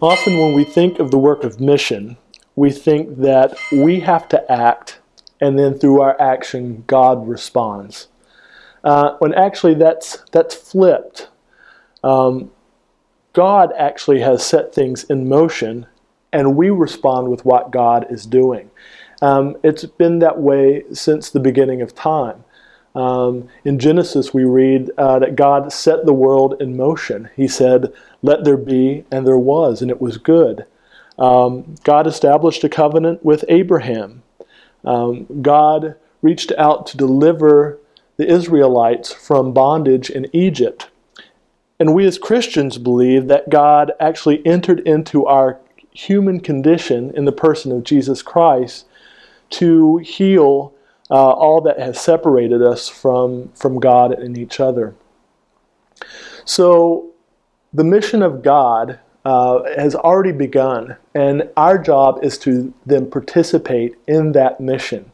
Often when we think of the work of mission, we think that we have to act and then through our action God responds. Uh, when actually that's, that's flipped. Um, God actually has set things in motion and we respond with what God is doing. Um, it's been that way since the beginning of time. Um, in Genesis, we read uh, that God set the world in motion. He said, Let there be, and there was, and it was good. Um, God established a covenant with Abraham. Um, God reached out to deliver the Israelites from bondage in Egypt. And we as Christians believe that God actually entered into our human condition in the person of Jesus Christ to heal uh, all that has separated us from, from God and each other. So the mission of God uh, has already begun, and our job is to then participate in that mission.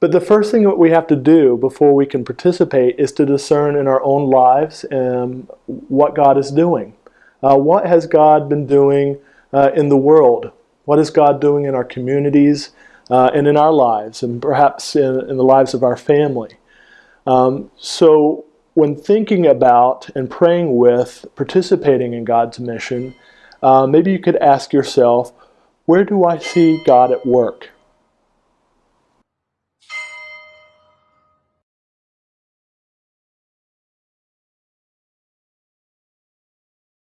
But the first thing that we have to do before we can participate is to discern in our own lives um, what God is doing. Uh, what has God been doing uh, in the world? What is God doing in our communities uh, and in our lives, and perhaps in, in the lives of our family? Um, so when thinking about and praying with participating in God's mission, uh, maybe you could ask yourself, where do I see God at work?